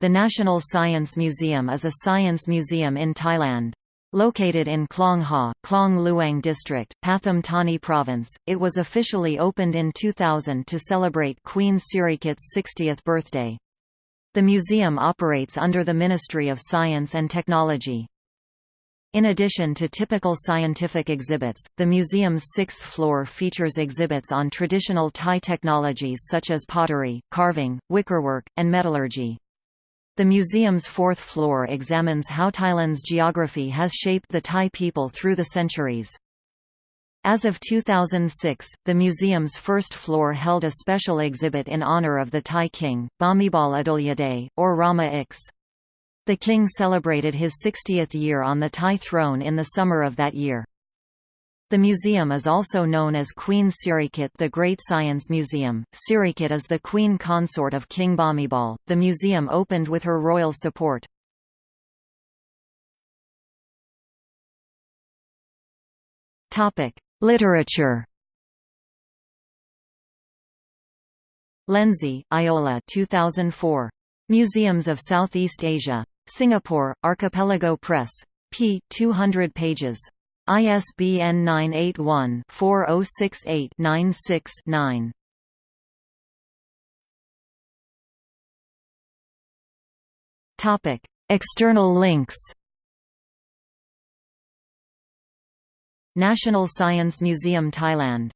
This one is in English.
The National Science Museum is a science museum in Thailand. Located in Klong Ha, Klong Luang District, Pathum Thani Province, it was officially opened in 2000 to celebrate Queen Sirikit's 60th birthday. The museum operates under the Ministry of Science and Technology. In addition to typical scientific exhibits, the museum's sixth floor features exhibits on traditional Thai technologies such as pottery, carving, wickerwork, and metallurgy. The museum's fourth floor examines how Thailand's geography has shaped the Thai people through the centuries. As of 2006, the museum's first floor held a special exhibit in honor of the Thai king, Bhumibol Adulyadej, or Rama X. The king celebrated his 60th year on the Thai throne in the summer of that year. The museum is also known as Queen Sirikit the Great Science Museum. Sirikit is the queen consort of King Bhumibol. The museum opened with her royal support. Topic: Literature. Lenzi, Iola 2004. Museums of Southeast Asia. Singapore, Archipelago Press. p. 200 pages. ISBN 981-4068-96-9. Topic: External links. National Science Museum Thailand